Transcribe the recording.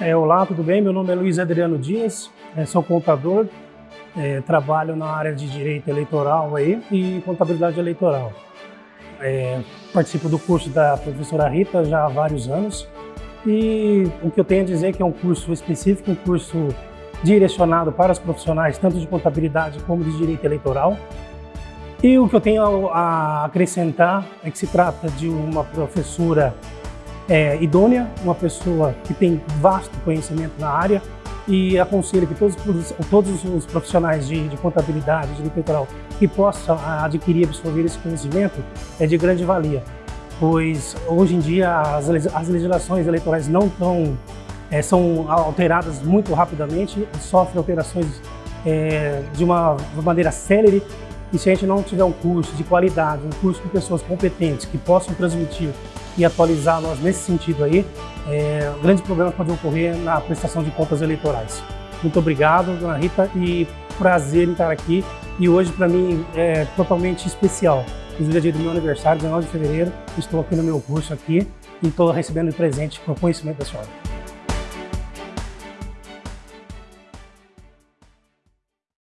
É, olá, tudo bem? Meu nome é Luiz Adriano Dias, é, sou contador, é, trabalho na área de direito eleitoral aí, e contabilidade eleitoral. É, participo do curso da professora Rita já há vários anos e o que eu tenho a dizer é que é um curso específico, um curso direcionado para os profissionais, tanto de contabilidade como de direito eleitoral. E o que eu tenho a acrescentar é que se trata de uma professora é, idônea, uma pessoa que tem vasto conhecimento na área e aconselho que todos, todos os profissionais de, de contabilidade, de eleitoral, que possam adquirir e absorver esse conhecimento é de grande valia, pois hoje em dia as, as legislações eleitorais não estão, é, são alteradas muito rapidamente, sofrem alterações é, de uma maneira célere e se a gente não tiver um curso de qualidade, um curso com pessoas competentes que possam transmitir e atualizar nós nesse sentido aí, é, grandes problemas podem ocorrer na prestação de contas eleitorais. Muito obrigado, dona Rita, e prazer em estar aqui. E hoje, para mim, é totalmente especial. Inclusive, é dia do meu aniversário, 19 de fevereiro. Estou aqui no meu curso aqui e estou recebendo de presente com o conhecimento da senhora.